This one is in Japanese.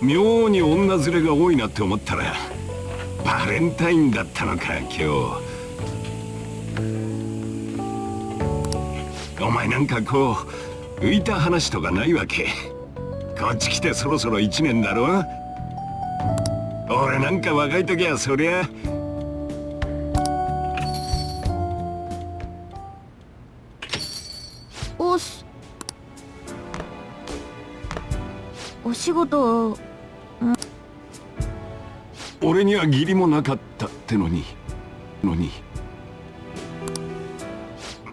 妙に女連れが多いなって思ったらバレンタインだったのか今日。お前なんかこう浮いた話とかないわけ？こっち来てそろそろ1年だろ俺なんか若い時はそりゃ。おすお仕事俺には義理もなかったってのにのに。